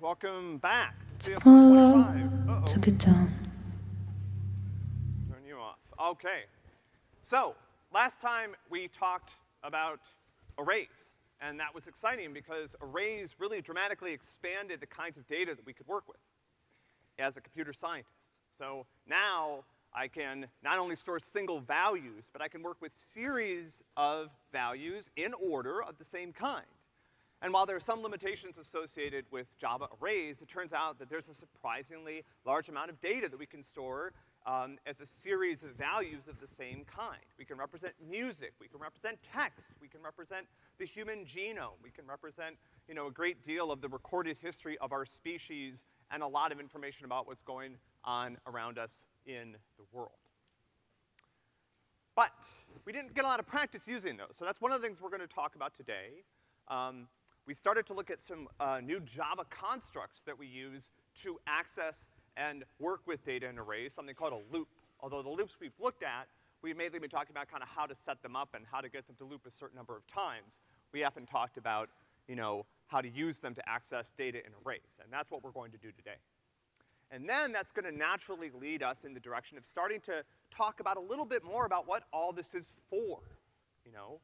welcome back. to CS my 125. Uh-oh. took it down. Turn you off. Okay. So, last time we talked about arrays, and that was exciting because arrays really dramatically expanded the kinds of data that we could work with as a computer scientist. So now I can not only store single values, but I can work with series of values in order of the same kind. And while there are some limitations associated with Java arrays, it turns out that there's a surprisingly large amount of data that we can store um, as a series of values of the same kind. We can represent music, we can represent text, we can represent the human genome, we can represent, you know, a great deal of the recorded history of our species and a lot of information about what's going on around us in the world. But we didn't get a lot of practice using those, so that's one of the things we're gonna talk about today. Um, we started to look at some uh, new Java constructs that we use to access and work with data in arrays, something called a loop. Although the loops we've looked at, we've mainly been talking about kind of how to set them up and how to get them to loop a certain number of times. We haven't talked about, you know, how to use them to access data in arrays, and that's what we're going to do today. And then that's gonna naturally lead us in the direction of starting to talk about a little bit more about what all this is for, you know?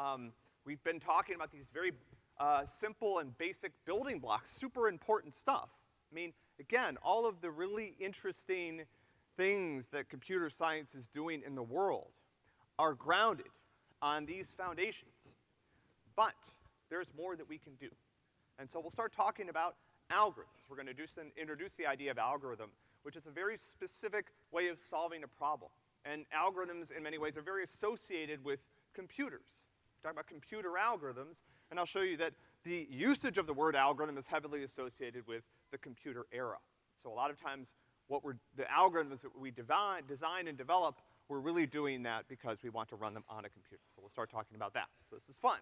Um, we've been talking about these very uh, simple and basic building blocks, super important stuff. I mean, again, all of the really interesting things that computer science is doing in the world are grounded on these foundations. But there's more that we can do. And so we'll start talking about algorithms. We're gonna some, introduce the idea of algorithm, which is a very specific way of solving a problem. And algorithms, in many ways, are very associated with computers. Talk about computer algorithms, and I'll show you that the usage of the word algorithm is heavily associated with the computer era. So a lot of times, what we're, the algorithms that we divine, design and develop, we're really doing that because we want to run them on a computer. So we'll start talking about that. So this is fun.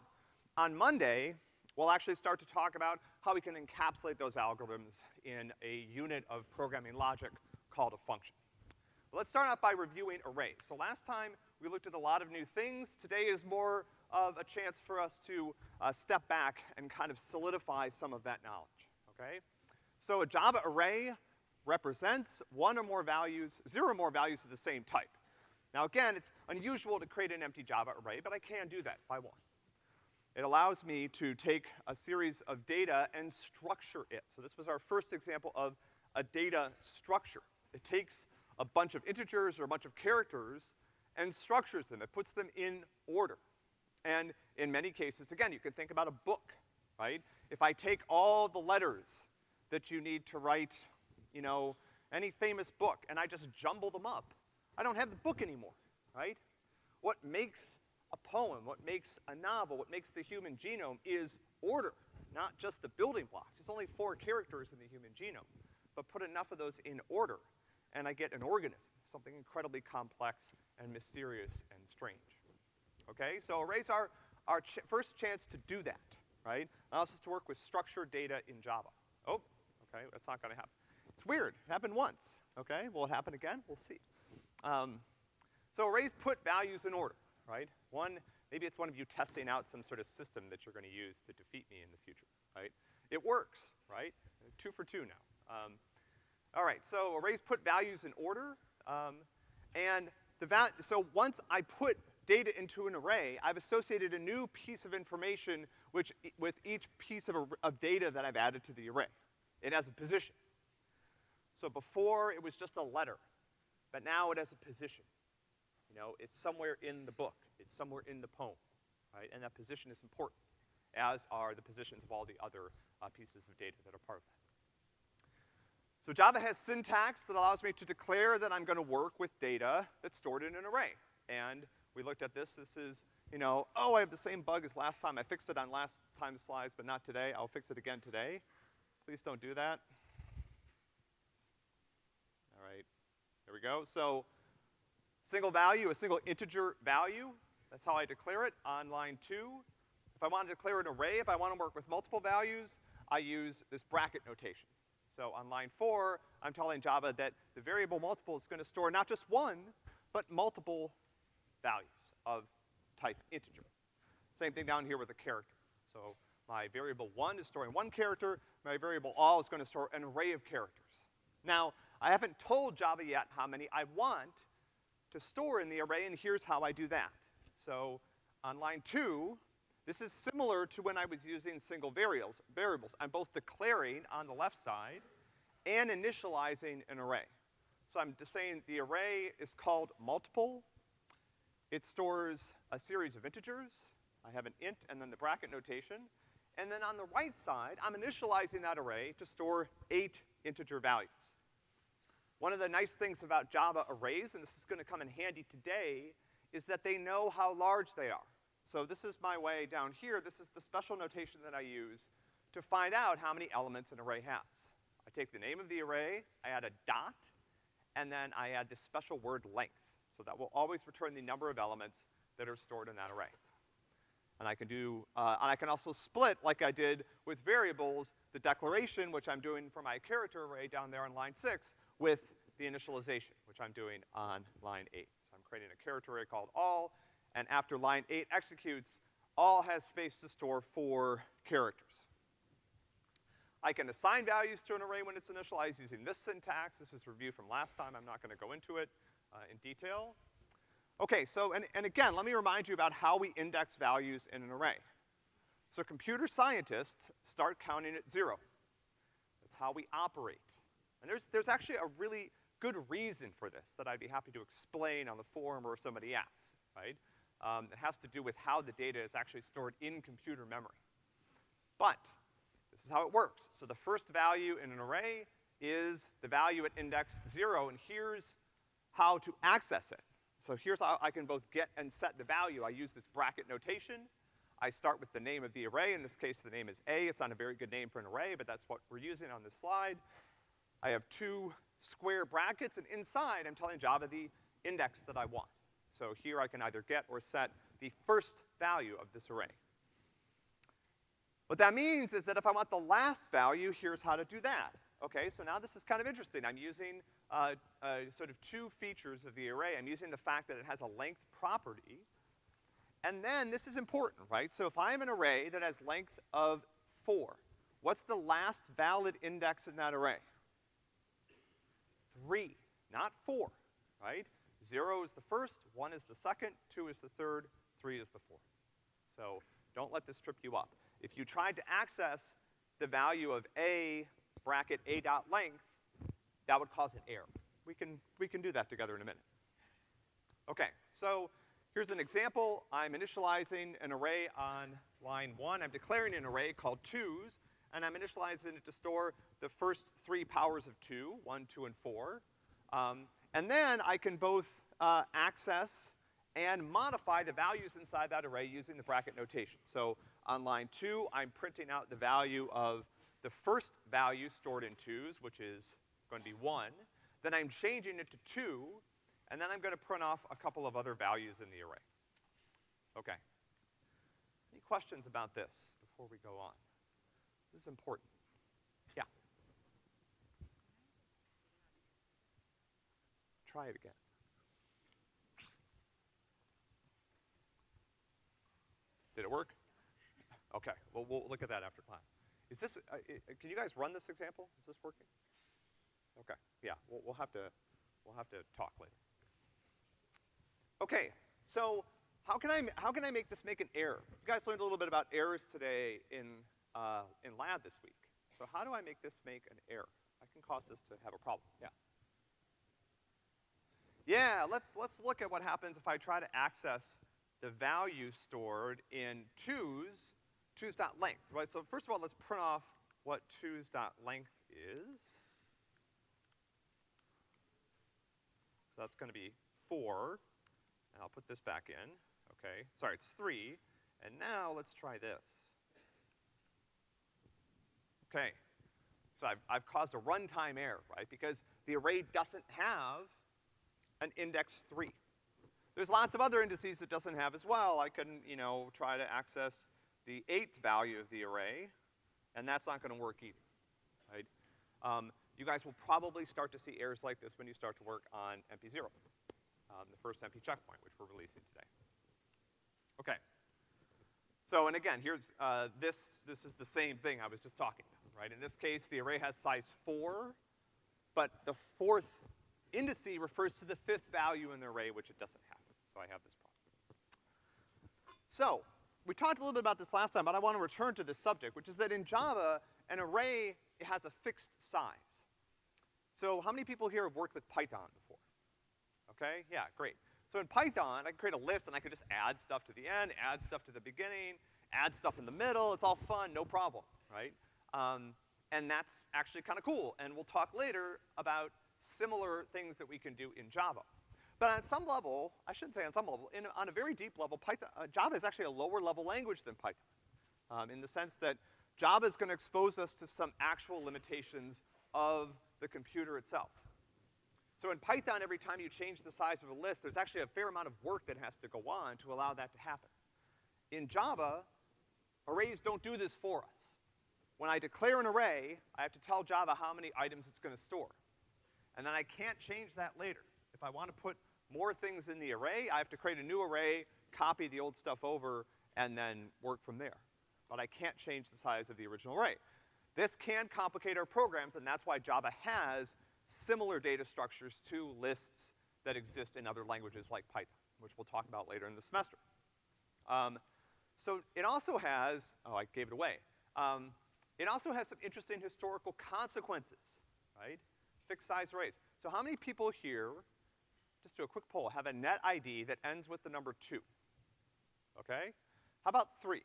On Monday, we'll actually start to talk about how we can encapsulate those algorithms in a unit of programming logic called a function. But let's start out by reviewing arrays. So last time, we looked at a lot of new things. Today is more of a chance for us to uh, step back and kind of solidify some of that knowledge, okay? So a Java array represents one or more values, zero or more values of the same type. Now again, it's unusual to create an empty Java array, but I can do that I want. It allows me to take a series of data and structure it. So this was our first example of a data structure. It takes a bunch of integers or a bunch of characters and structures them. It puts them in order. And in many cases, again, you can think about a book, right? If I take all the letters that you need to write, you know, any famous book, and I just jumble them up, I don't have the book anymore, right? What makes a poem, what makes a novel, what makes the human genome is order, not just the building blocks. There's only four characters in the human genome. But put enough of those in order, and I get an organism, something incredibly complex and mysterious and strange. Okay, so arrays are our ch first chance to do that, right? Allows us to work with structured data in Java. Oh, okay, that's not gonna happen. It's weird, it happened once, okay? Will it happen again? We'll see. Um, so arrays put values in order, right? One, maybe it's one of you testing out some sort of system that you're gonna use to defeat me in the future, right? It works, right? Two for two now. Um, all right, so arrays put values in order, um, and the val so once I put data into an array, I've associated a new piece of information which, with each piece of, of data that I've added to the array. It has a position. So before it was just a letter, but now it has a position. You know, it's somewhere in the book, it's somewhere in the poem, right? And that position is important, as are the positions of all the other uh, pieces of data that are part of that. So Java has syntax that allows me to declare that I'm gonna work with data that's stored in an array. And we looked at this, this is, you know, oh, I have the same bug as last time. I fixed it on last time's slides, but not today. I'll fix it again today. Please don't do that. All right, there we go. So, single value, a single integer value, that's how I declare it on line two. If I want to declare an array, if I want to work with multiple values, I use this bracket notation. So on line four, I'm telling Java that the variable multiple is gonna store not just one, but multiple values of type integer. Same thing down here with a character. So My variable one is storing one character, my variable all is gonna store an array of characters. Now, I haven't told Java yet how many I want to store in the array, and here's how I do that. So, on line two, this is similar to when I was using single variables, variables. I'm both declaring on the left side and initializing an array. So I'm just saying the array is called multiple. It stores a series of integers. I have an int and then the bracket notation. And then on the right side, I'm initializing that array to store eight integer values. One of the nice things about Java arrays, and this is gonna come in handy today, is that they know how large they are. So this is my way down here, this is the special notation that I use to find out how many elements an array has. I take the name of the array, I add a dot, and then I add this special word length. So that will always return the number of elements that are stored in that array. And I can do, uh, and I can also split, like I did with variables, the declaration, which I'm doing for my character array down there on line six, with the initialization, which I'm doing on line eight. So I'm creating a character array called all, and after line eight executes, all has space to store four characters. I can assign values to an array when it's initialized using this syntax. This is review from last time. I'm not gonna go into it in detail. Okay, so, and, and again, let me remind you about how we index values in an array. So computer scientists start counting at zero. That's how we operate. And there's, there's actually a really good reason for this that I'd be happy to explain on the forum or if somebody asks, right? Um, it has to do with how the data is actually stored in computer memory. But, this is how it works. So the first value in an array is the value at index zero, and here's how to access it. So here's how I can both get and set the value. I use this bracket notation. I start with the name of the array. In this case, the name is A. It's not a very good name for an array, but that's what we're using on this slide. I have two square brackets, and inside I'm telling Java the index that I want. So here I can either get or set the first value of this array. What that means is that if I want the last value, here's how to do that. Okay, so now this is kind of interesting. I'm using, uh, uh, sort of two features of the array. I'm using the fact that it has a length property, and then this is important, right? So if I have an array that has length of four, what's the last valid index in that array? Three, not four, right? Zero is the first, one is the second, two is the third, three is the fourth. So don't let this trip you up. If you tried to access the value of a bracket a dot length, that would cause an error. We can, we can do that together in a minute. Okay, so here's an example. I'm initializing an array on line one. I'm declaring an array called twos, and I'm initializing it to store the first three powers of two, one, two, and four. Um, and then I can both uh, access and modify the values inside that array using the bracket notation. So on line two, I'm printing out the value of the first value stored in twos, which is going to be one. Then I'm changing it to two, and then I'm gonna print off a couple of other values in the array. Okay. Any questions about this before we go on? This is important. Yeah. Try it again. Did it work? Okay, well, we'll look at that after class. Is this, uh, can you guys run this example? Is this working? Okay, yeah, we'll, we'll have to, we'll have to talk later. Okay, so how can I, how can I make this make an error? You guys learned a little bit about errors today in, uh, in lab this week. So how do I make this make an error? I can cause this to have a problem, yeah. Yeah, let's, let's look at what happens if I try to access the value stored in twos, twos dot length, right? So first of all, let's print off what twos dot length is. So that's gonna be four, and I'll put this back in, okay? Sorry, it's three, and now let's try this. Okay, so I've, I've caused a runtime error, right? Because the array doesn't have an index three. There's lots of other indices it doesn't have as well. I can, you know, try to access the eighth value of the array, and that's not gonna work either, right? Um, you guys will probably start to see errors like this when you start to work on MP0, um, the first MP checkpoint, which we're releasing today. Okay. So, and again, here's, uh, this, this is the same thing I was just talking about, right? In this case, the array has size four, but the fourth indice refers to the fifth value in the array, which it doesn't have. So I have this problem. So, we talked a little bit about this last time, but I want to return to this subject, which is that in Java, an array has a fixed size. So how many people here have worked with Python before? Okay, yeah, great. So in Python, I can create a list and I could just add stuff to the end, add stuff to the beginning, add stuff in the middle, it's all fun, no problem, right? Um, and that's actually kind of cool, and we'll talk later about similar things that we can do in Java. But on some level, I shouldn't say on some level, in, on a very deep level, Python, uh, Java is actually a lower level language than Python. Um, in the sense that Java is gonna expose us to some actual limitations of the computer itself. So in Python, every time you change the size of a list, there's actually a fair amount of work that has to go on to allow that to happen. In Java, arrays don't do this for us. When I declare an array, I have to tell Java how many items it's gonna store. And then I can't change that later. If I want to put more things in the array, I have to create a new array, copy the old stuff over, and then work from there. But I can't change the size of the original array. This can complicate our programs, and that's why Java has similar data structures to lists that exist in other languages like Python, which we'll talk about later in the semester. Um, so it also has, oh, I gave it away. Um, it also has some interesting historical consequences, right? Fixed size arrays. So how many people here, just do a quick poll, have a net ID that ends with the number two? Okay? How about three?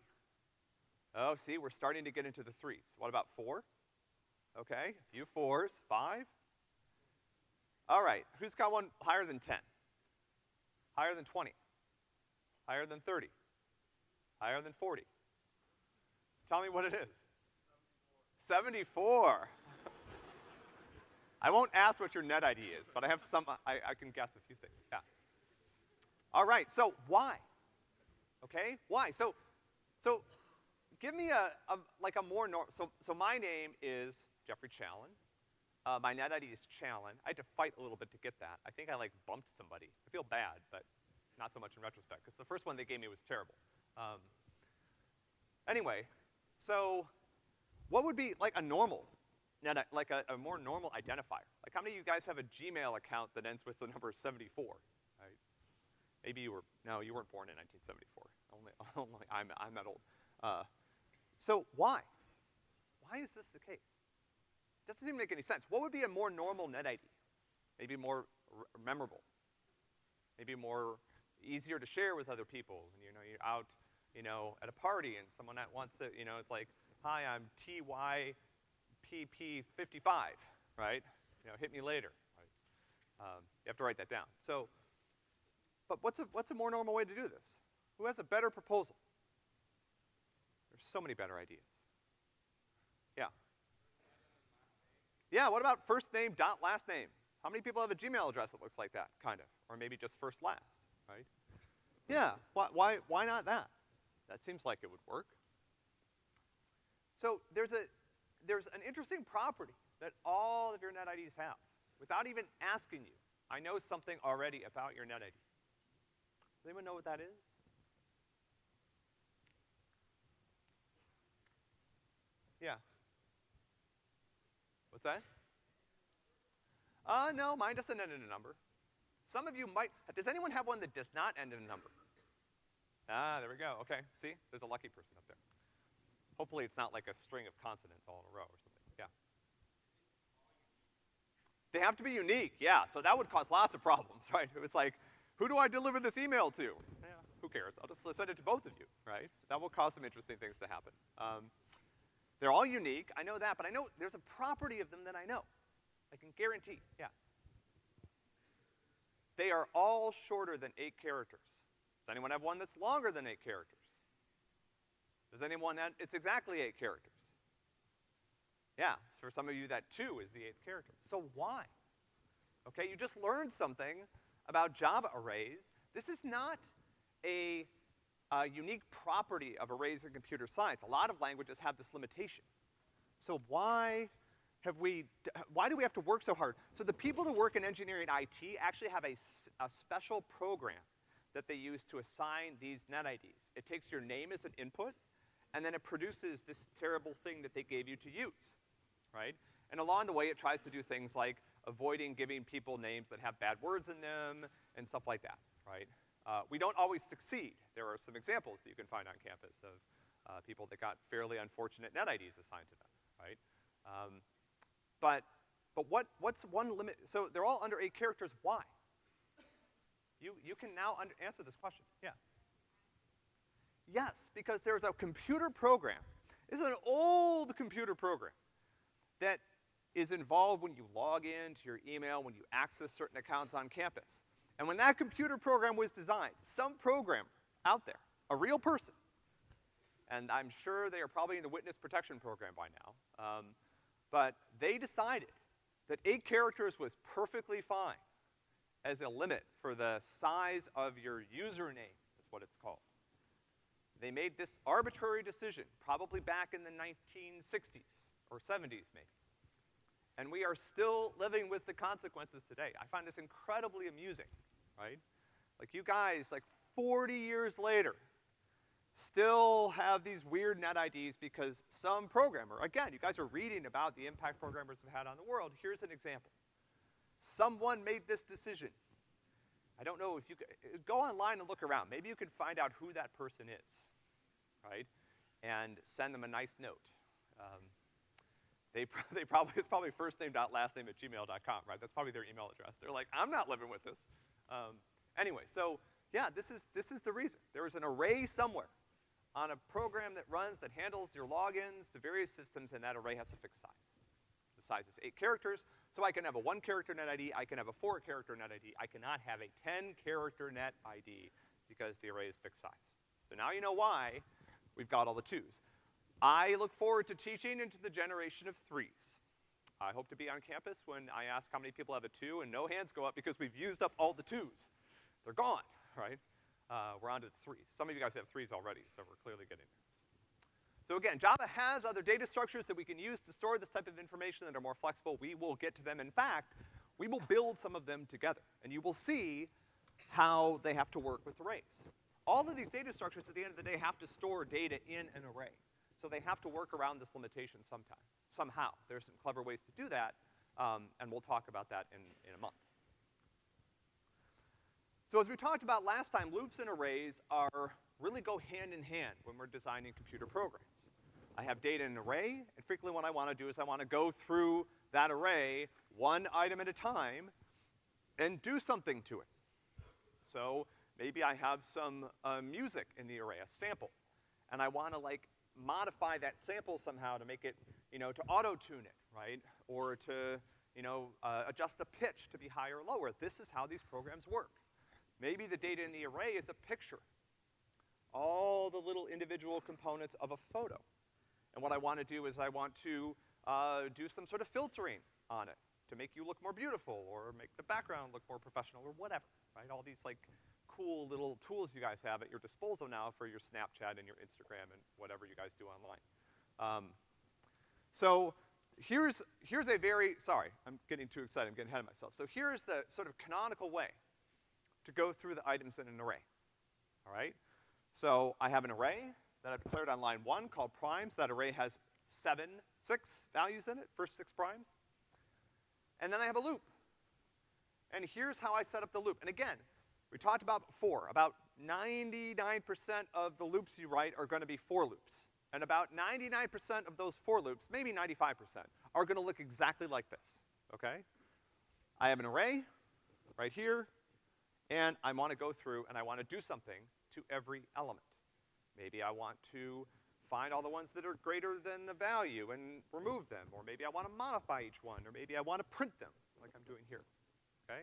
Oh, see, we're starting to get into the threes. What about four? Okay, a few fours. Five? All right, who's got one higher than 10? Higher than 20? Higher than 30? Higher than 40? Tell me what it is. 74. I won't ask what your net ID is, but I have some, I, I can guess a few things, yeah. All right, so why? Okay, why? So, so give me a, a like a more normal, so, so my name is Geoffrey Challen. Uh, my net ID is Challen. I had to fight a little bit to get that. I think I like bumped somebody. I feel bad, but not so much in retrospect, because the first one they gave me was terrible. Um, anyway, so what would be like a normal, net, like a, a more normal identifier? Like how many of you guys have a Gmail account that ends with the number 74, right? Maybe you were, no, you weren't born in 1974. Only, only I'm, I'm that old. Uh, so why? Why is this the case? It Doesn't seem to make any sense. What would be a more normal net ID? Maybe more memorable. Maybe more easier to share with other people. And you know, you're out, you know, at a party and someone that wants to, you know, it's like, hi, I'm TYPP55, right? You know, hit me later, right? Um, you have to write that down. So, but what's a, what's a more normal way to do this? Who has a better proposal? There's so many better ideas. Yeah. Yeah, what about first name dot last name? How many people have a Gmail address that looks like that, kind of? Or maybe just first last, right? Yeah, why, why, why not that? That seems like it would work. So there's a, there's an interesting property that all of your net IDs have. Without even asking you, I know something already about your net ID. Does anyone know what that is? Yeah. What's that? Uh, no, mine doesn't end in a number. Some of you might, does anyone have one that does not end in a number? Ah, there we go, okay, see? There's a lucky person up there. Hopefully it's not like a string of consonants all in a row or something, yeah. They have to be unique, yeah, so that would cause lots of problems, right? It was like, who do I deliver this email to? Yeah, who cares? I'll just send it to both of you, right? That will cause some interesting things to happen. Um, they're all unique, I know that, but I know there's a property of them that I know. I can guarantee, yeah. They are all shorter than eight characters. Does anyone have one that's longer than eight characters? Does anyone have, it's exactly eight characters. Yeah, for some of you that two is the eighth character. So why? Okay, you just learned something about Java arrays. This is not a a unique property of arrays in computer science. A lot of languages have this limitation. So why have we, why do we have to work so hard? So the people who work in engineering IT actually have a, a special program that they use to assign these net IDs. It takes your name as an input, and then it produces this terrible thing that they gave you to use, right? And along the way, it tries to do things like avoiding giving people names that have bad words in them and stuff like that, right? Uh, we don't always succeed. There are some examples that you can find on campus of, uh, people that got fairly unfortunate net IDs assigned to them, right? Um, but, but what, what's one limit? So they're all under eight characters, why? You, you can now answer this question, yeah. Yes, because there's a computer program. This is an old computer program that is involved when you log in to your email, when you access certain accounts on campus. And when that computer program was designed, some programmer out there, a real person, and I'm sure they are probably in the witness protection program by now, um, but they decided that eight characters was perfectly fine as a limit for the size of your username, is what it's called. They made this arbitrary decision, probably back in the 1960s or 70s maybe. And we are still living with the consequences today. I find this incredibly amusing, right? Like you guys, like 40 years later, still have these weird net IDs because some programmer, again, you guys are reading about the impact programmers have had on the world. Here's an example. Someone made this decision. I don't know if you, go online and look around. Maybe you can find out who that person is, right? And send them a nice note. Um, they, they probably, it's probably first name dot last name at gmail.com, right? That's probably their email address. They're like, I'm not living with this. Um, anyway, so yeah, this is, this is the reason. There is an array somewhere on a program that runs that handles your logins to various systems, and that array has a fixed size. The size is eight characters, so I can have a one character net ID, I can have a four character net ID, I cannot have a 10 character net ID because the array is fixed size. So now you know why we've got all the twos. I look forward to teaching into the generation of threes. I hope to be on campus when I ask how many people have a two and no hands go up because we've used up all the twos. They're gone, right? Uh, we're on to the threes. Some of you guys have threes already, so we're clearly getting there. So again, Java has other data structures that we can use to store this type of information that are more flexible. We will get to them. In fact, we will build some of them together, and you will see how they have to work with arrays. All of these data structures at the end of the day have to store data in an array. So they have to work around this limitation sometime, somehow. There's some clever ways to do that, um, and we'll talk about that in, in a month. So as we talked about last time, loops and arrays are, really go hand in hand when we're designing computer programs. I have data in an array, and frequently what I wanna do is I wanna go through that array one item at a time and do something to it. So maybe I have some uh, music in the array, a sample, and I wanna like modify that sample somehow to make it, you know, to auto-tune it, right? Or to, you know, uh, adjust the pitch to be higher or lower. This is how these programs work. Maybe the data in the array is a picture. All the little individual components of a photo. And what I want to do is I want to uh, do some sort of filtering on it to make you look more beautiful or make the background look more professional or whatever, right? All these like cool little tools you guys have at your disposal now for your Snapchat and your Instagram and whatever you guys do online. Um, so here's, here's a very, sorry, I'm getting too excited, I'm getting ahead of myself. So here's the sort of canonical way to go through the items in an array, all right? So I have an array that I've declared on line one called primes. That array has seven, six values in it, first six primes. And then I have a loop. And here's how I set up the loop. And again, we talked about before, about 99% of the loops you write are gonna be for loops. And about 99% of those for loops, maybe 95%, are gonna look exactly like this, okay? I have an array right here, and I wanna go through and I wanna do something to every element. Maybe I want to find all the ones that are greater than the value and remove them, or maybe I wanna modify each one, or maybe I wanna print them, like I'm doing here, okay?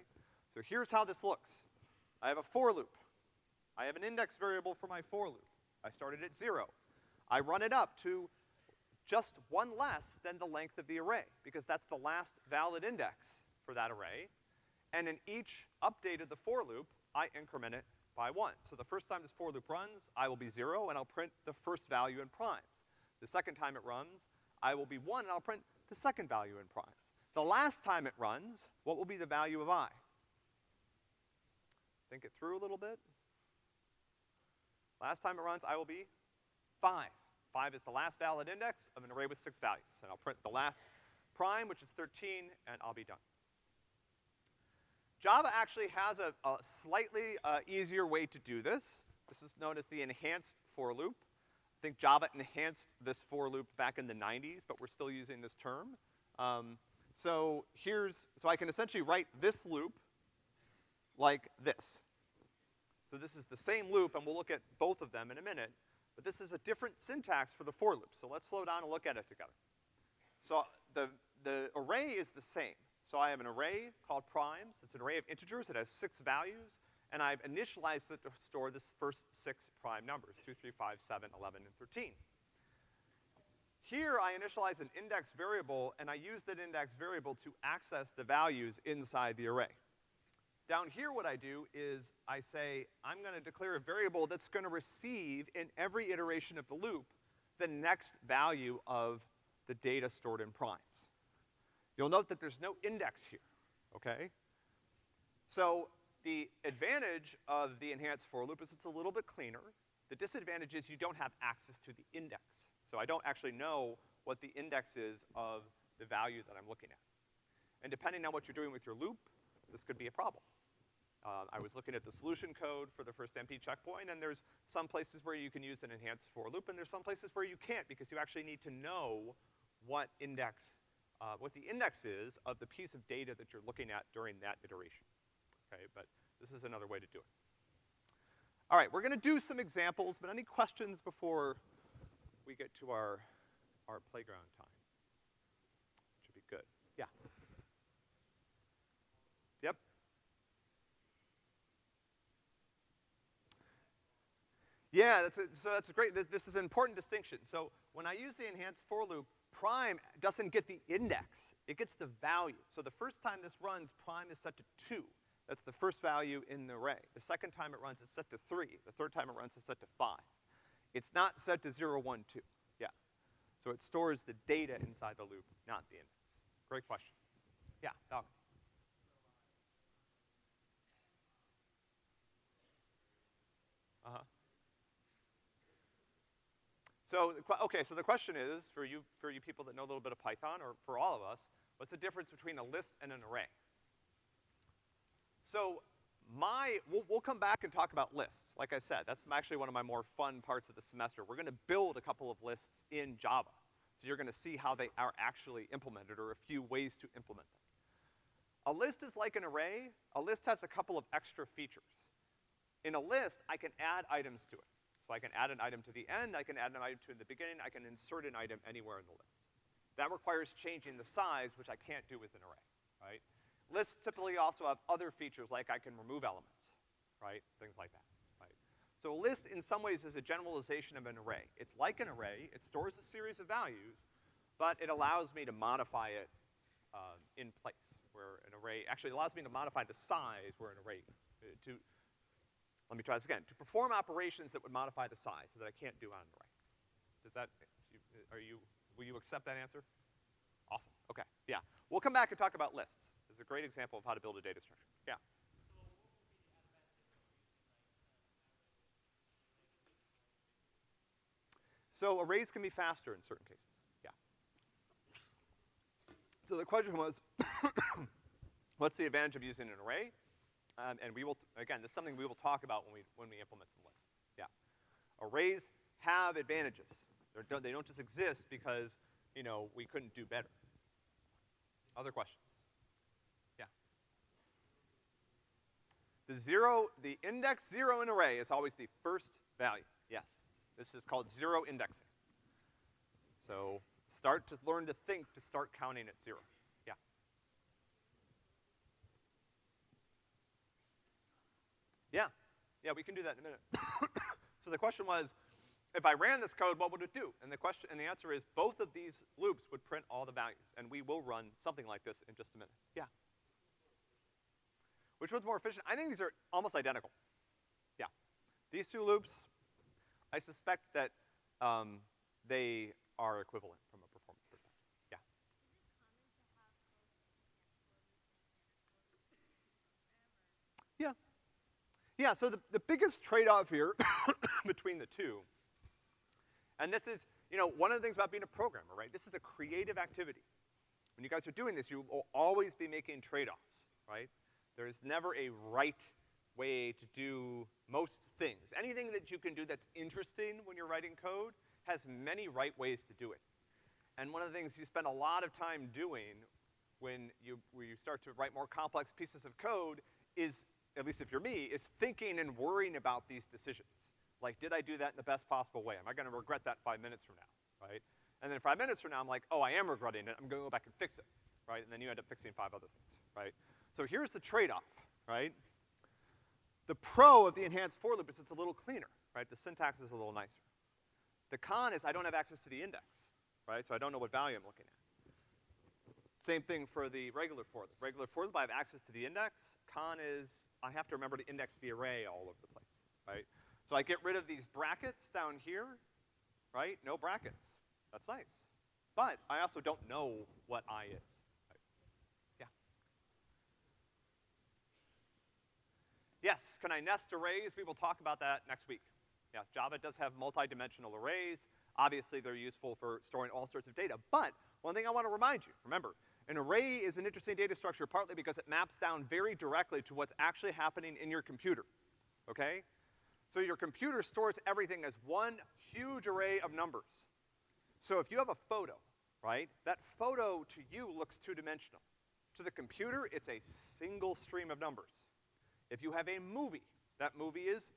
So here's how this looks. I have a for loop. I have an index variable for my for loop. I started at zero. I run it up to just one less than the length of the array, because that's the last valid index for that array. And in each update of the for loop, I increment it by one. So the first time this for loop runs, I will be zero, and I'll print the first value in primes. The second time it runs, I will be one, and I'll print the second value in primes. The last time it runs, what will be the value of i? Think it through a little bit. Last time it runs, I will be five. Five is the last valid index of an array with six values. And I'll print the last prime, which is 13, and I'll be done. Java actually has a, a slightly uh, easier way to do this. This is known as the enhanced for loop. I think Java enhanced this for loop back in the 90s, but we're still using this term. Um, so here's, so I can essentially write this loop like this. So this is the same loop, and we'll look at both of them in a minute, but this is a different syntax for the for loop. So let's slow down and look at it together. So the, the array is the same. So I have an array called primes. It's an array of integers. It has six values, and I've initialized it to store this first six prime numbers, 2, 3, 5, 7, 11, and 13. Here, I initialize an index variable, and I use that index variable to access the values inside the array. Down here, what I do is I say, I'm gonna declare a variable that's gonna receive in every iteration of the loop the next value of the data stored in primes. You'll note that there's no index here, okay? So the advantage of the enhanced for loop is it's a little bit cleaner. The disadvantage is you don't have access to the index. So I don't actually know what the index is of the value that I'm looking at. And depending on what you're doing with your loop, this could be a problem. Uh, I was looking at the solution code for the first MP checkpoint, and there's some places where you can use an enhanced for loop, and there's some places where you can't because you actually need to know what index uh, what the index is of the piece of data that you're looking at during that iteration. Okay, but this is another way to do it. All right, we're gonna do some examples, but any questions before we get to our, our playground time? Should be good. Yeah. Yep. Yeah, that's a, so that's a great, this, this is an important distinction. So when I use the enhanced for loop, prime doesn't get the index, it gets the value. So the first time this runs, prime is set to two. That's the first value in the array. The second time it runs, it's set to three. The third time it runs, it's set to five. It's not set to zero, one, two. Yeah. So it stores the data inside the loop, not the index. Great question. Yeah, Doc. So, okay, so the question is, for you, for you people that know a little bit of Python, or for all of us, what's the difference between a list and an array? So, my, we'll, we'll come back and talk about lists. Like I said, that's actually one of my more fun parts of the semester. We're gonna build a couple of lists in Java. So you're gonna see how they are actually implemented, or a few ways to implement them. A list is like an array. A list has a couple of extra features. In a list, I can add items to it. So I can add an item to the end, I can add an item to the beginning, I can insert an item anywhere in the list. That requires changing the size, which I can't do with an array, right? Lists typically also have other features, like I can remove elements, right? Things like that, right? So a list in some ways is a generalization of an array. It's like an array, it stores a series of values, but it allows me to modify it uh, in place, where an array, actually allows me to modify the size where an array, uh, to, let me try this again. To perform operations that would modify the size so that I can't do on an array. Does that, uh, are you, will you accept that answer? Awesome, okay, yeah. We'll come back and talk about lists. This is a great example of how to build a data structure, yeah. So arrays can be faster in certain cases, yeah. So the question was, what's the advantage of using an array? Um, and we will, again, this is something we will talk about when we, when we implement some lists. Yeah. Arrays have advantages. They're, they don't just exist because, you know, we couldn't do better. Other questions? Yeah. The zero, the index zero in array is always the first value. Yes. This is called zero indexing. So start to learn to think to start counting at zero. Yeah, yeah, we can do that in a minute. so the question was, if I ran this code, what would it do? And the question, and the answer is both of these loops would print all the values, and we will run something like this in just a minute. Yeah. Which one's more efficient? I think these are almost identical. Yeah. These two loops, I suspect that, um, they are equivalent from a Yeah. So the, the biggest trade-off here between the two, and this is, you know, one of the things about being a programmer, right? This is a creative activity. When you guys are doing this, you will always be making trade-offs, right? There is never a right way to do most things. Anything that you can do that's interesting when you're writing code has many right ways to do it. And one of the things you spend a lot of time doing when you, when you start to write more complex pieces of code is, at least if you're me, is thinking and worrying about these decisions. Like, did I do that in the best possible way? Am I gonna regret that five minutes from now, right? And then five minutes from now, I'm like, oh, I am regretting it, I'm gonna go back and fix it, right? And then you end up fixing five other things, right? So here's the trade-off, right? The pro of the enhanced for loop is it's a little cleaner, right? The syntax is a little nicer. The con is I don't have access to the index, right? So I don't know what value I'm looking at. Same thing for the regular for loop. Regular for loop, I have access to the index. Con is I have to remember to index the array all over the place, right? So I get rid of these brackets down here, right? No brackets. That's nice. But I also don't know what i is. Right? Yeah. Yes, can I nest arrays? We will talk about that next week. Yes, Java does have multi-dimensional arrays. Obviously, they're useful for storing all sorts of data. But one thing I want to remind you, remember, an array is an interesting data structure partly because it maps down very directly to what's actually happening in your computer, okay? So your computer stores everything as one huge array of numbers. So if you have a photo, right, that photo to you looks two-dimensional. To the computer, it's a single stream of numbers. If you have a movie, that movie is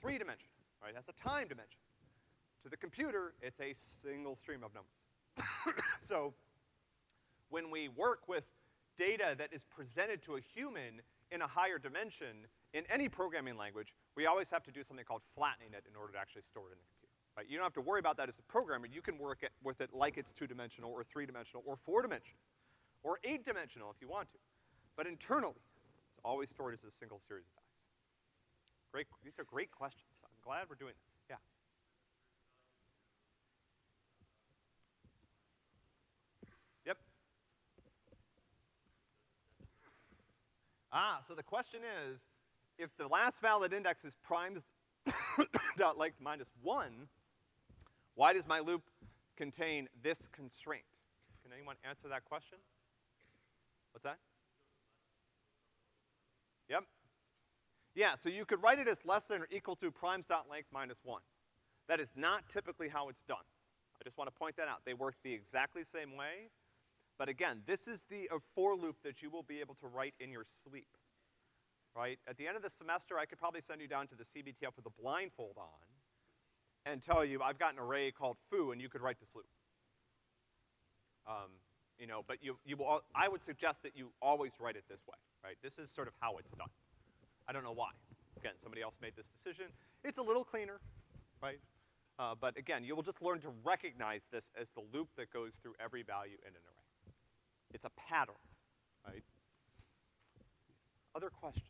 three-dimensional, right? That's a time dimension. To the computer, it's a single stream of numbers. so when we work with data that is presented to a human in a higher dimension, in any programming language, we always have to do something called flattening it in order to actually store it in the computer, right? You don't have to worry about that as a programmer. You can work it, with it like it's two-dimensional or three-dimensional or four-dimensional or eight-dimensional if you want to. But internally, it's always stored as a single series of facts. Great, these are great questions. I'm glad we're doing this. Yeah. Yep. Ah, so the question is, if the last valid index is primes dot length minus one, why does my loop contain this constraint? Can anyone answer that question? What's that? Yep. Yeah, so you could write it as less than or equal to primes dot length minus one. That is not typically how it's done. I just want to point that out. They work the exactly same way, but again, this is the uh, for loop that you will be able to write in your sleep right? At the end of the semester, I could probably send you down to the CBTF with a blindfold on and tell you, I've got an array called foo, and you could write this loop. Um, you know, but you, you will, I would suggest that you always write it this way, right? This is sort of how it's done. I don't know why. Again, somebody else made this decision. It's a little cleaner, right? Uh, but again, you will just learn to recognize this as the loop that goes through every value in an array. It's a pattern, right? Other questions?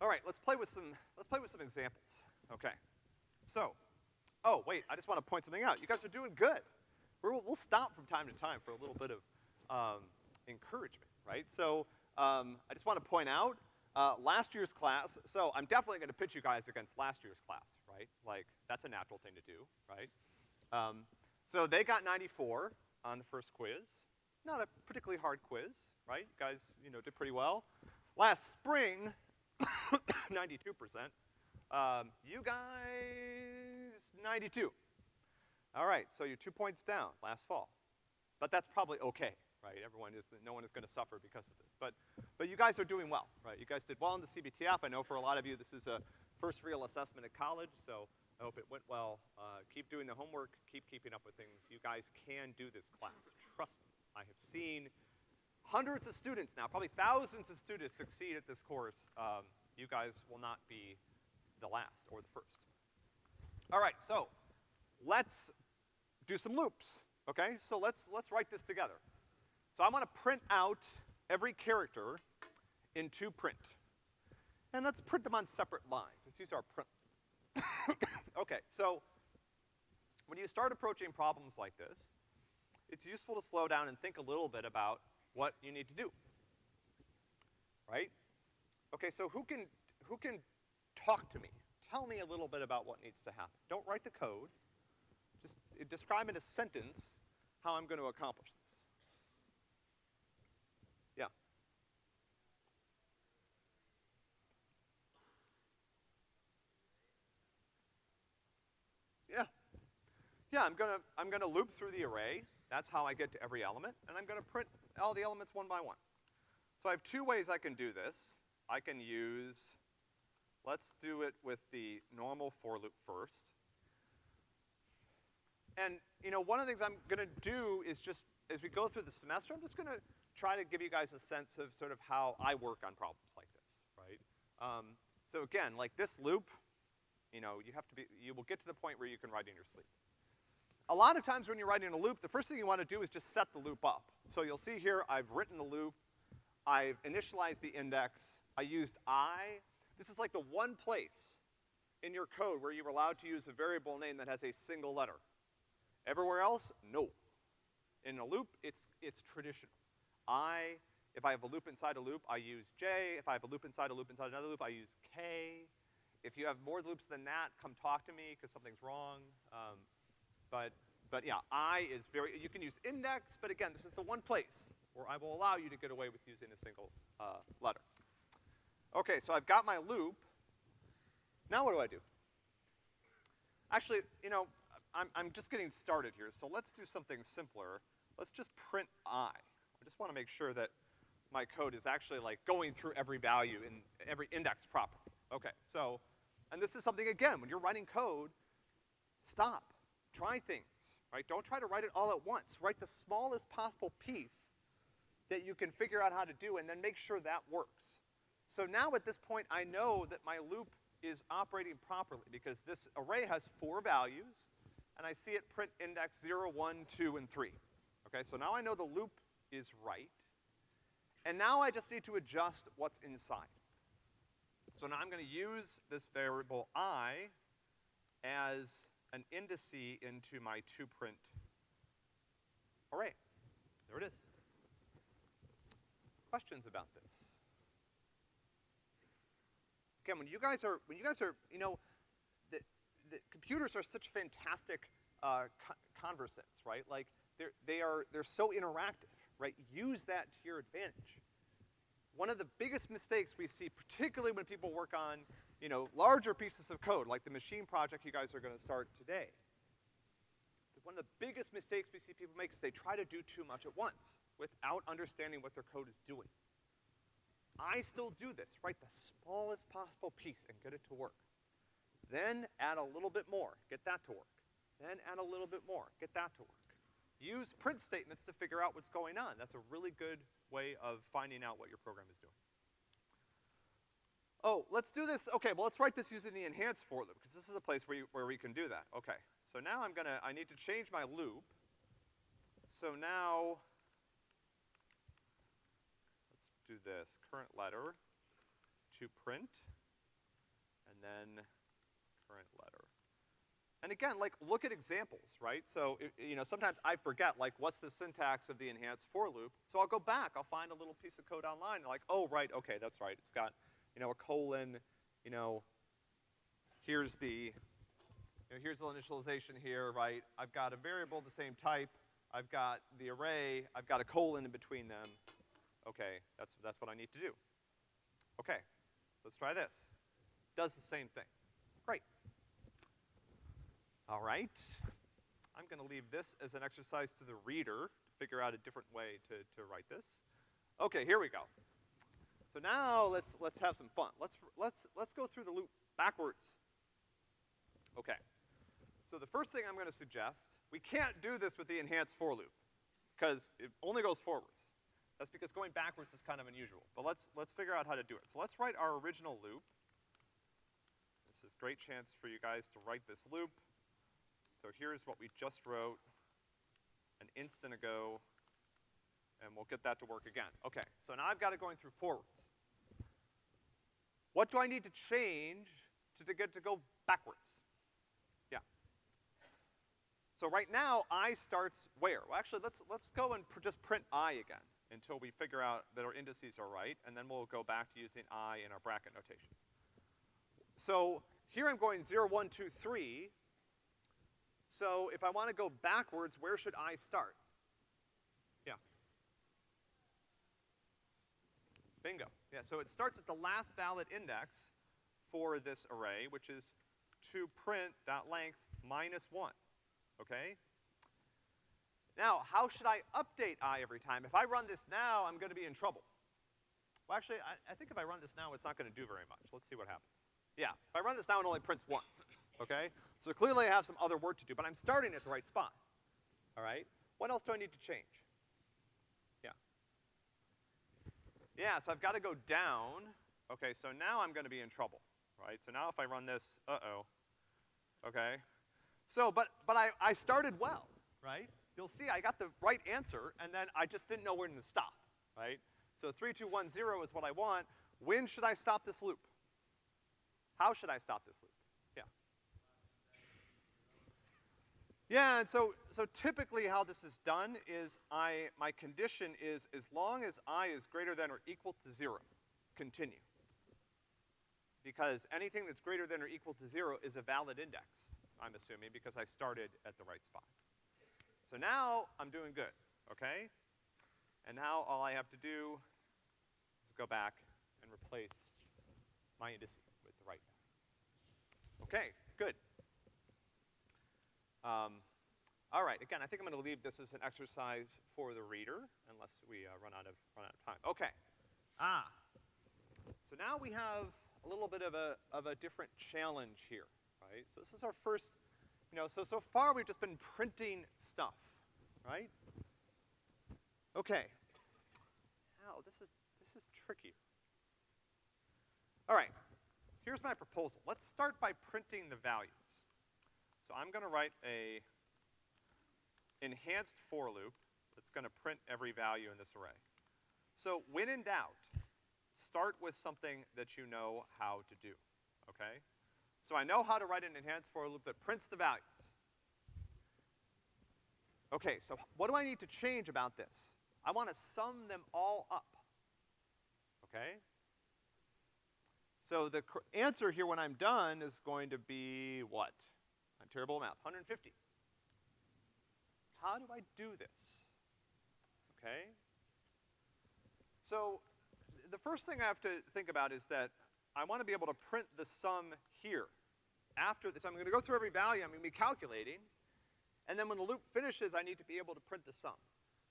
All right, let's play with some, let's play with some examples, okay? So, oh, wait, I just want to point something out. You guys are doing good. we will stop from time to time for a little bit of um, encouragement, right? So, um, I just want to point out, uh, last year's class, so I'm definitely gonna pitch you guys against last year's class, right? Like, that's a natural thing to do, right? Um, so they got 94 on the first quiz. Not a particularly hard quiz, right? You guys, you know, did pretty well. Last spring, 92%. Um, you guys, 92. All right, so you're two points down last fall. But that's probably okay, right? Everyone is, no one is gonna suffer because of this. But, but you guys are doing well, right? You guys did well in the CBTF. I know for a lot of you this is a first real assessment at college, so I hope it went well. Uh, keep doing the homework, keep keeping up with things. You guys can do this class, trust me. I have seen hundreds of students now, probably thousands of students succeed at this course. Um, you guys will not be the last or the first. All right, so let's do some loops, okay? So let's, let's write this together. So I'm gonna print out every character into print. And let's print them on separate lines. Let's use our print. okay, so when you start approaching problems like this, it's useful to slow down and think a little bit about what you need to do, right? Okay, so who can, who can talk to me? Tell me a little bit about what needs to happen. Don't write the code. Just describe in a sentence how I'm gonna accomplish this. Yeah. Yeah. Yeah, I'm gonna, I'm gonna loop through the array. That's how I get to every element, and I'm gonna print all the elements one by one. So I have two ways I can do this. I can use, let's do it with the normal for loop first. And, you know, one of the things I'm gonna do is just, as we go through the semester, I'm just gonna try to give you guys a sense of sort of how I work on problems like this, right? Um, so again, like this loop, you know, you have to be, you will get to the point where you can write in your sleep. A lot of times when you're writing a loop, the first thing you wanna do is just set the loop up. So you'll see here, I've written the loop, I've initialized the index, I used I. This is like the one place in your code where you're allowed to use a variable name that has a single letter. Everywhere else, no. In a loop, it's, it's traditional. I, if I have a loop inside a loop, I use J. If I have a loop inside a loop inside another loop, I use K. If you have more loops than that, come talk to me, because something's wrong. Um, but, but yeah, I is very, you can use index, but again, this is the one place where I will allow you to get away with using a single, uh, letter. Okay, so I've got my loop. Now what do I do? Actually, you know, I'm, I'm just getting started here, so let's do something simpler. Let's just print i. I just wanna make sure that my code is actually like going through every value in every index property. Okay, so, and this is something, again, when you're writing code, stop, try things, right? Don't try to write it all at once. Write the smallest possible piece that you can figure out how to do and then make sure that works. So now at this point, I know that my loop is operating properly because this array has four values, and I see it print index 0, 1, 2, and 3. Okay, so now I know the loop is right. And now I just need to adjust what's inside. So now I'm gonna use this variable i as an indice into my two toPrint array. There it is. Questions about this? Again, when you guys are, when you guys are, you know, the, the computers are such fantastic, uh, co conversants, right? Like, they're, they are, they're so interactive, right? Use that to your advantage. One of the biggest mistakes we see, particularly when people work on, you know, larger pieces of code, like the machine project you guys are gonna start today. One of the biggest mistakes we see people make is they try to do too much at once without understanding what their code is doing. I still do this, write the smallest possible piece and get it to work. Then add a little bit more, get that to work. Then add a little bit more, get that to work. Use print statements to figure out what's going on. That's a really good way of finding out what your program is doing. Oh, let's do this, okay, well let's write this using the enhanced for loop, because this is a place where, you, where we can do that. Okay, so now I'm gonna, I need to change my loop. So now, let's do this, current letter to print, and then current letter. And again, like, look at examples, right? So, it, you know, sometimes I forget, like, what's the syntax of the enhanced for loop? So I'll go back, I'll find a little piece of code online, like, oh, right, okay, that's right. It's got, you know, a colon, you know, here's the, you know, here's the initialization here, right? I've got a variable the same type, I've got the array, I've got a colon in between them, Okay, that's, that's what I need to do. Okay, let's try this. Does the same thing. Great. All right. I'm gonna leave this as an exercise to the reader to figure out a different way to, to write this. Okay, here we go. So now let's, let's have some fun. Let's, let's, let's go through the loop backwards. Okay. So the first thing I'm gonna suggest, we can't do this with the enhanced for loop, because it only goes forwards. That's because going backwards is kind of unusual. But let's, let's figure out how to do it. So let's write our original loop. This is great chance for you guys to write this loop. So here's what we just wrote an instant ago, and we'll get that to work again. Okay, so now I've got it going through forwards. What do I need to change to, to get to go backwards? Yeah. So right now, I starts where? Well, actually, let's, let's go and pr just print I again until we figure out that our indices are right, and then we'll go back to using i in our bracket notation. So here I'm going zero, one, two, three. So if I wanna go backwards, where should I start? Yeah. Bingo. Yeah, so it starts at the last valid index for this array, which is to print dot length minus one, okay? Now, how should I update i every time? If I run this now, I'm gonna be in trouble. Well, actually, I, I think if I run this now, it's not gonna do very much. Let's see what happens. Yeah, if I run this now, it only prints once, okay? So clearly I have some other work to do, but I'm starting at the right spot, all right? What else do I need to change? Yeah. Yeah, so I've gotta go down. Okay, so now I'm gonna be in trouble, right? So now if I run this, uh-oh, okay? So, but, but I, I started well, right? You'll see I got the right answer, and then I just didn't know when to stop, right? So 3210 is what I want. When should I stop this loop? How should I stop this loop? Yeah. And so, so typically how this is done is I, my condition is as long as i is greater than or equal to zero, continue. Because anything that's greater than or equal to zero is a valid index, I'm assuming, because I started at the right spot. So now I'm doing good, okay? And now all I have to do is go back and replace my indices with the right Okay, good. Um, all right, again, I think I'm gonna leave this as an exercise for the reader, unless we uh, run out of, run out of time. Okay. Ah. So now we have a little bit of a, of a different challenge here, right? So this is our first, you know, so, so far we've just been printing stuff, right? Okay. Now, this is, this is tricky. All right, here's my proposal. Let's start by printing the values. So I'm gonna write a enhanced for loop that's gonna print every value in this array. So when in doubt, start with something that you know how to do, okay? So I know how to write an enhanced for loop that prints the values. Okay, so what do I need to change about this? I wanna sum them all up, okay? So the answer here when I'm done is going to be what? Terrible at math, 150. How do I do this? Okay? So the first thing I have to think about is that I want to be able to print the sum here. After this, I'm gonna go through every value, I'm gonna be calculating, and then when the loop finishes, I need to be able to print the sum.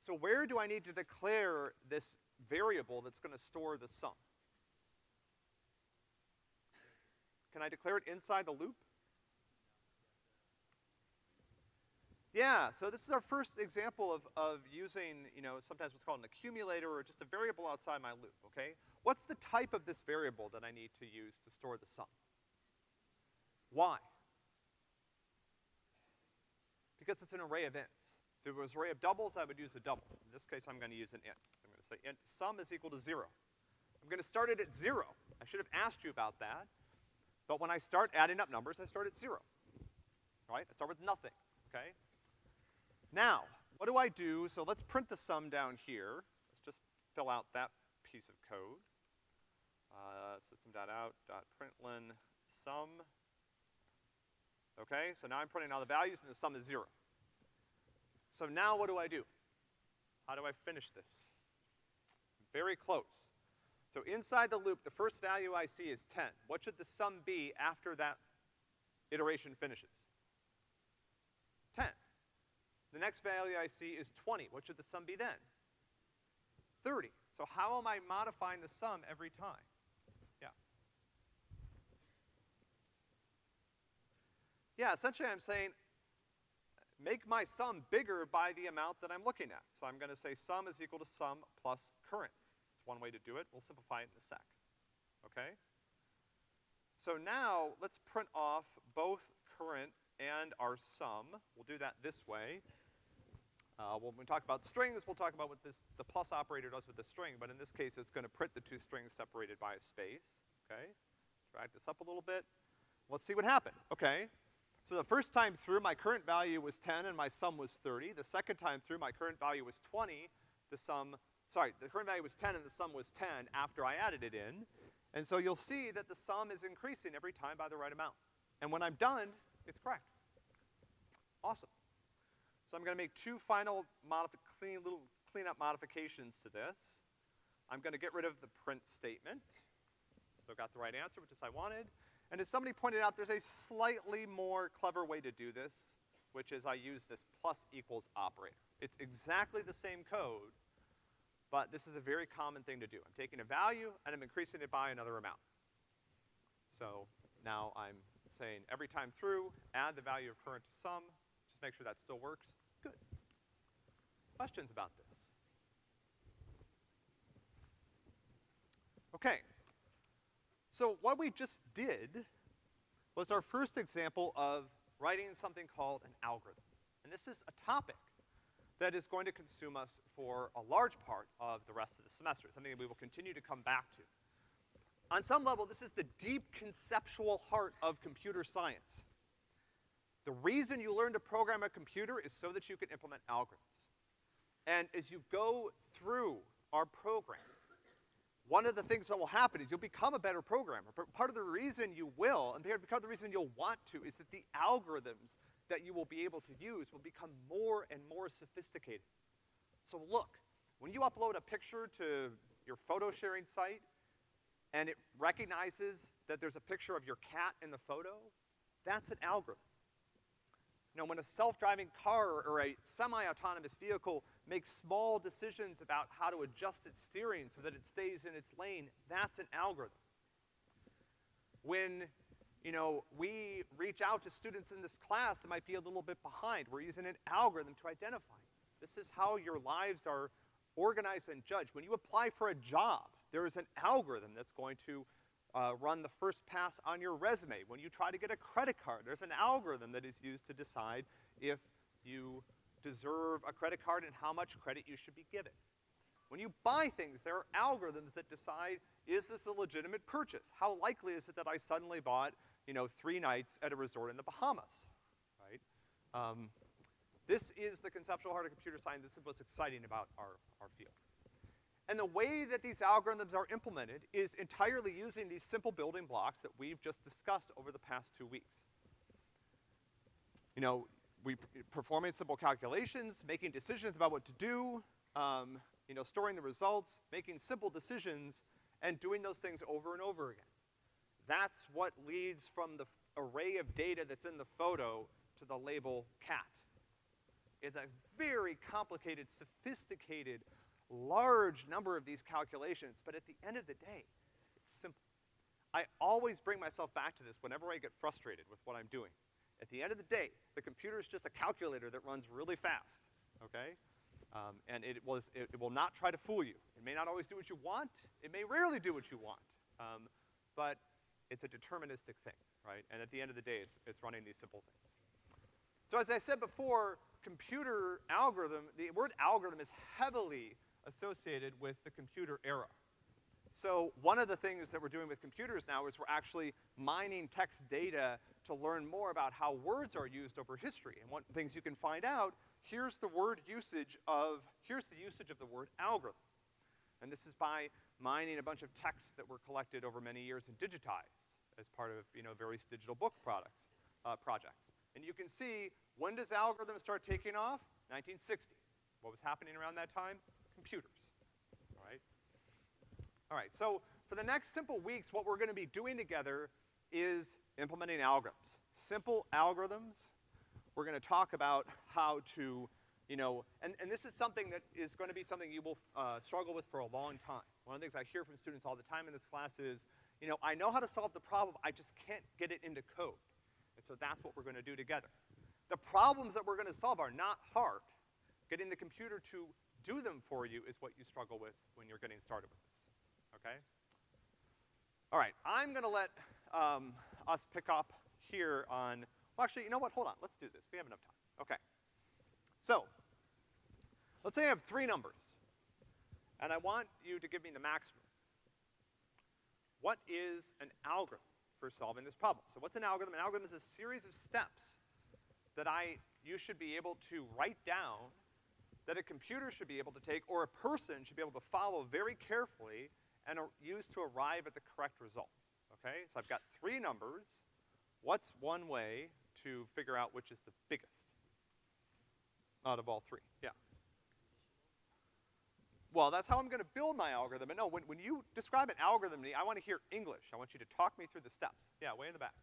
So where do I need to declare this variable that's gonna store the sum? Can I declare it inside the loop? Yeah, so this is our first example of, of using, you know, sometimes what's called an accumulator or just a variable outside my loop, okay? What's the type of this variable that I need to use to store the sum? Why? Because it's an array of ints. If it was an array of doubles, I would use a double. In this case, I'm gonna use an int. I'm gonna say int sum is equal to zero. I'm gonna start it at zero. I should have asked you about that. But when I start adding up numbers, I start at zero. Right? I start with nothing, okay? Now, what do I do? So let's print the sum down here. Let's just fill out that piece of code. Uh, system.out.println sum. Okay, so now I'm printing all the values and the sum is zero. So now what do I do? How do I finish this? Very close. So inside the loop, the first value I see is 10. What should the sum be after that iteration finishes? 10. The next value I see is 20. What should the sum be then? 30. So how am I modifying the sum every time? Yeah. Yeah, essentially I'm saying, make my sum bigger by the amount that I'm looking at. So I'm gonna say sum is equal to sum plus current. It's one way to do it. We'll simplify it in a sec. Okay? So now, let's print off both current and our sum. We'll do that this way. Uh, when we talk about strings, we'll talk about what this, the plus operator does with the string, but in this case, it's gonna print the two strings separated by a space, okay? Drag this up a little bit. Let's see what happened, okay? So the first time through, my current value was 10 and my sum was 30. The second time through, my current value was 20, the sum sorry, the current value was ten and the sum was ten after I added it in. And so you'll see that the sum is increasing every time by the right amount. And when I'm done, it's correct. Awesome. So I'm gonna make two final clean, little cleanup modifications to this. I'm gonna get rid of the print statement. Still got the right answer, which is I wanted. And as somebody pointed out, there's a slightly more clever way to do this, which is I use this plus equals operator. It's exactly the same code, but this is a very common thing to do. I'm taking a value and I'm increasing it by another amount. So now I'm saying every time through, add the value of current to sum, just make sure that still works. Questions about this? Okay. So what we just did was our first example of writing something called an algorithm. And this is a topic that is going to consume us for a large part of the rest of the semester, something that we will continue to come back to. On some level, this is the deep conceptual heart of computer science. The reason you learn to program a computer is so that you can implement algorithms. And as you go through our program, one of the things that will happen is you'll become a better programmer. But part of the reason you will, and part of the reason you'll want to, is that the algorithms that you will be able to use will become more and more sophisticated. So look, when you upload a picture to your photo sharing site, and it recognizes that there's a picture of your cat in the photo, that's an algorithm. You know, when a self-driving car or a semi-autonomous vehicle makes small decisions about how to adjust its steering so that it stays in its lane, that's an algorithm. When, you know, we reach out to students in this class that might be a little bit behind, we're using an algorithm to identify. This is how your lives are organized and judged. When you apply for a job, there is an algorithm that's going to uh, run the first pass on your resume. When you try to get a credit card, there's an algorithm that is used to decide if you deserve a credit card and how much credit you should be given. When you buy things, there are algorithms that decide, is this a legitimate purchase? How likely is it that I suddenly bought, you know, three nights at a resort in the Bahamas, right? Um, this is the conceptual heart of computer science. This is what's exciting about our, our field. And the way that these algorithms are implemented is entirely using these simple building blocks that we've just discussed over the past two weeks. You know, we performing simple calculations, making decisions about what to do, um, you know, storing the results, making simple decisions, and doing those things over and over again. That's what leads from the array of data that's in the photo to the label cat. Is a very complicated, sophisticated large number of these calculations, but at the end of the day, it's simple. I always bring myself back to this whenever I get frustrated with what I'm doing. At the end of the day, the computer is just a calculator that runs really fast, okay? Um, and it, was, it, it, will not try to fool you. It may not always do what you want. It may rarely do what you want. Um, but it's a deterministic thing, right? And at the end of the day, it's, it's running these simple things. So as I said before, computer algorithm, the word algorithm is heavily associated with the computer era. So one of the things that we're doing with computers now is we're actually mining text data to learn more about how words are used over history. And one things you can find out, here's the word usage of, here's the usage of the word algorithm. And this is by mining a bunch of texts that were collected over many years and digitized as part of, you know, various digital book products, uh, projects. And you can see, when does algorithm start taking off? 1960. What was happening around that time? Computers, all right? All right, so for the next simple weeks, what we're gonna be doing together is implementing algorithms. Simple algorithms. We're gonna talk about how to, you know, and, and this is something that is gonna be something you will uh, struggle with for a long time. One of the things I hear from students all the time in this class is, you know, I know how to solve the problem, I just can't get it into code. And so that's what we're gonna do together. The problems that we're gonna solve are not hard. Getting the computer to do them for you is what you struggle with when you're getting started with this, okay? All right, I'm gonna let um, us pick up here on, well actually, you know what, hold on, let's do this, we have enough time, okay. So, let's say I have three numbers, and I want you to give me the maximum. What is an algorithm for solving this problem? So what's an algorithm? An algorithm is a series of steps that I, you should be able to write down that a computer should be able to take, or a person should be able to follow very carefully and use to arrive at the correct result, okay? So I've got three numbers. What's one way to figure out which is the biggest out of all three? Yeah. Well, that's how I'm gonna build my algorithm. And no, when, when you describe an algorithm to me, I wanna hear English. I want you to talk me through the steps. Yeah, way in the back.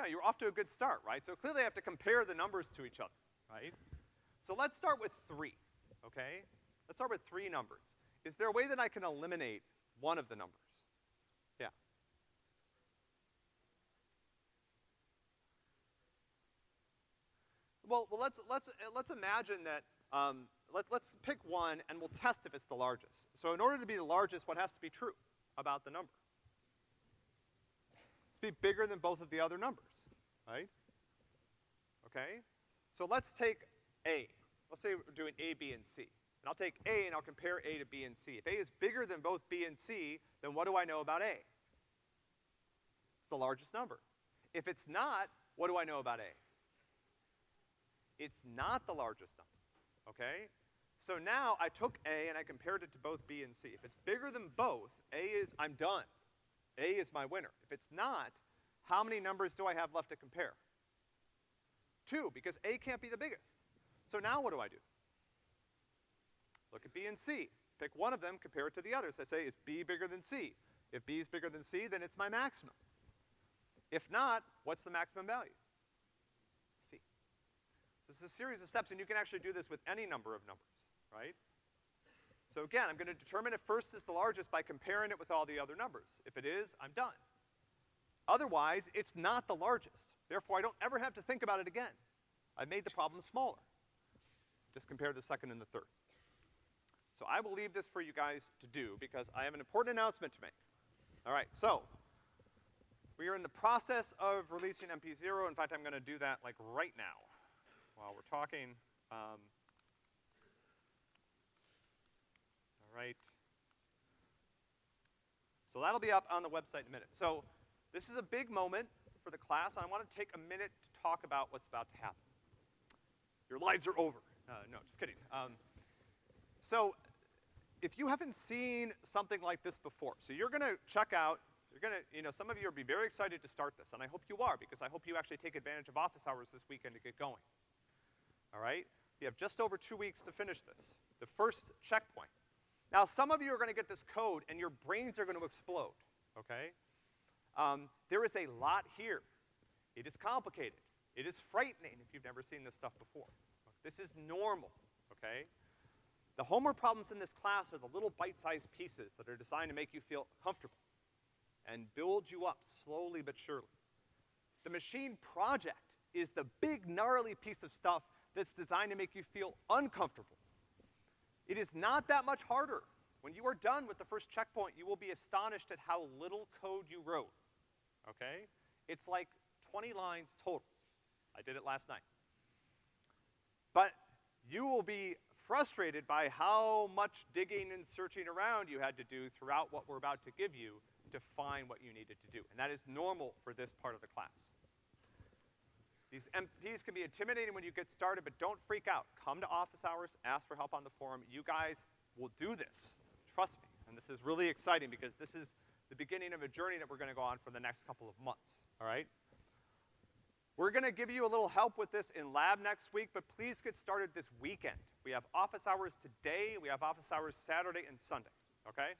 Yeah, you're off to a good start, right? So clearly I have to compare the numbers to each other, right? So let's start with three, okay? Let's start with three numbers. Is there a way that I can eliminate one of the numbers? Yeah. Well, well, let's, let's, uh, let's imagine that, um, let, let's pick one and we'll test if it's the largest. So in order to be the largest, what has to be true about the number? It's be bigger than both of the other numbers, right? Okay? So let's take A. Let's say we're doing A, B, and C. And I'll take A and I'll compare A to B and C. If A is bigger than both B and C, then what do I know about A? It's the largest number. If it's not, what do I know about A? It's not the largest number, okay? So now I took A and I compared it to both B and C. If it's bigger than both, A is, I'm done. A is my winner. If it's not, how many numbers do I have left to compare? Two, because A can't be the biggest. So now what do I do? Look at B and C. Pick one of them, compare it to the others. I say, is B bigger than C? If B is bigger than C, then it's my maximum. If not, what's the maximum value? C. This is a series of steps, and you can actually do this with any number of numbers, right? So again, I'm gonna determine if first is the largest by comparing it with all the other numbers. If it is, I'm done. Otherwise, it's not the largest. Therefore, I don't ever have to think about it again. I made the problem smaller. Just compare the second and the third. So I will leave this for you guys to do because I have an important announcement to make. All right, so we are in the process of releasing MP0. In fact, I'm gonna do that like right now while we're talking. Um, all right. So that'll be up on the website in a minute. So this is a big moment for the class, and I want to take a minute to talk about what's about to happen. Your lives are over. Uh, no, just kidding. Um, so if you haven't seen something like this before, so you're gonna check out, you're gonna, you know, some of you will be very excited to start this, and I hope you are, because I hope you actually take advantage of office hours this weekend to get going. All right? You have just over two weeks to finish this. The first checkpoint. Now, some of you are gonna get this code and your brains are gonna explode, okay? Um, there is a lot here. It is complicated. It is frightening if you've never seen this stuff before. This is normal, okay? The homework problems in this class are the little bite-sized pieces that are designed to make you feel comfortable and build you up slowly but surely. The machine project is the big gnarly piece of stuff that's designed to make you feel uncomfortable. It is not that much harder. When you are done with the first checkpoint, you will be astonished at how little code you wrote, okay? It's like 20 lines total. I did it last night. But you will be frustrated by how much digging and searching around you had to do throughout what we're about to give you to find what you needed to do. And that is normal for this part of the class. These MPs can be intimidating when you get started, but don't freak out. Come to office hours, ask for help on the forum. You guys will do this. Trust me. And this is really exciting because this is the beginning of a journey that we're gonna go on for the next couple of months, all right? We're gonna give you a little help with this in lab next week, but please get started this weekend. We have office hours today, we have office hours Saturday and Sunday, okay?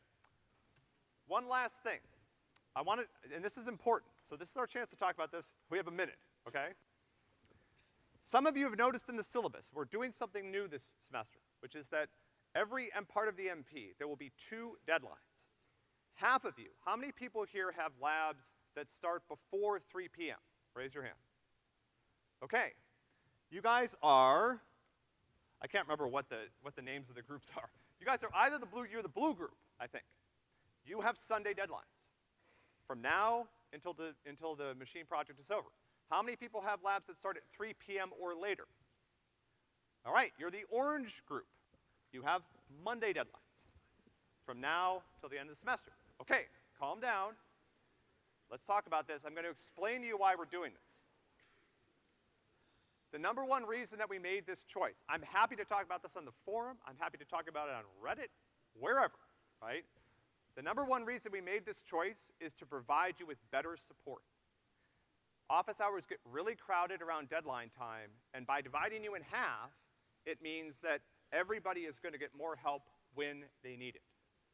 One last thing. I wanna, and this is important, so this is our chance to talk about this. We have a minute, okay? Some of you have noticed in the syllabus, we're doing something new this semester, which is that every M part of the MP, there will be two deadlines. Half of you, how many people here have labs that start before 3 p.m.? Raise your hand. Okay. You guys are, I can't remember what the, what the names of the groups are. You guys are either the blue, you're the blue group, I think. You have Sunday deadlines. From now until the, until the machine project is over. How many people have labs that start at 3 p.m. or later? All right, you're the orange group. You have Monday deadlines. from now till the end of the semester. Okay, calm down. Let's talk about this. I'm gonna explain to you why we're doing this. The number one reason that we made this choice, I'm happy to talk about this on the forum, I'm happy to talk about it on Reddit, wherever, right? The number one reason we made this choice is to provide you with better support. Office hours get really crowded around deadline time, and by dividing you in half, it means that everybody is gonna get more help when they need it.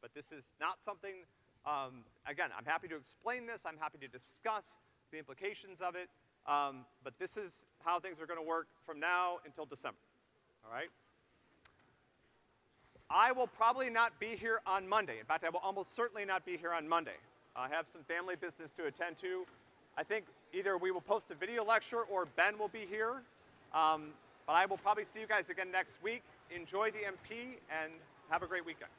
But this is not something, um, again, I'm happy to explain this, I'm happy to discuss the implications of it, um, but this is how things are gonna work from now until December, all right? I will probably not be here on Monday. In fact, I will almost certainly not be here on Monday. I have some family business to attend to. I think either we will post a video lecture or Ben will be here. Um, but I will probably see you guys again next week. Enjoy the MP and have a great weekend.